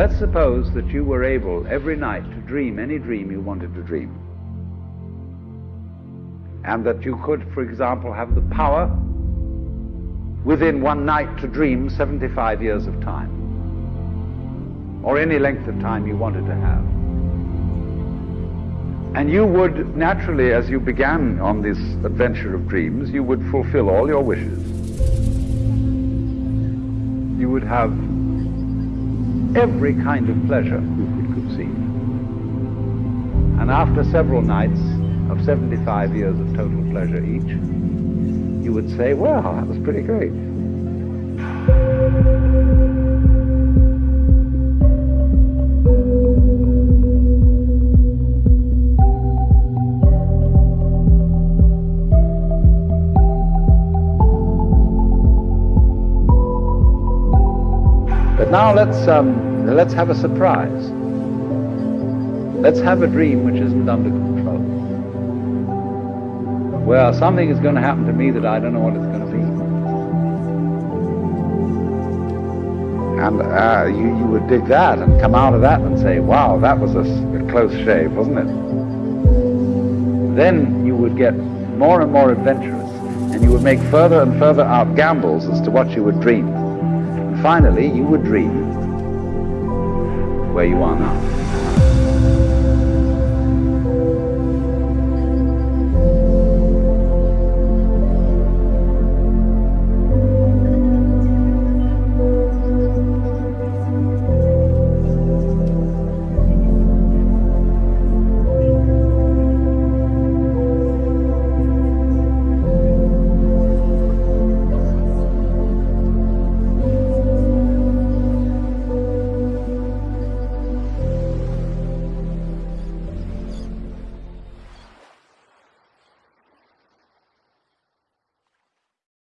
Let's suppose that you were able every night to dream any dream you wanted to dream. And that you could, for example, have the power within one night to dream 75 years of time. Or any length of time you wanted to have. And you would naturally, as you began on this adventure of dreams, you would fulfill all your wishes. You would have every kind of pleasure you could conceive. And after several nights of 75 years of total pleasure each, you would say, well, that was pretty great. But now let's, um, let's have a surprise. Let's have a dream which isn't under control. Well, something is going to happen to me that I don't know what it's going to be. And uh, you, you would dig that and come out of that and say, wow, that was a, a close shave, wasn't it? Then you would get more and more adventurous, and you would make further and further out gambles as to what you would dream. Finally, you would dream where you are now.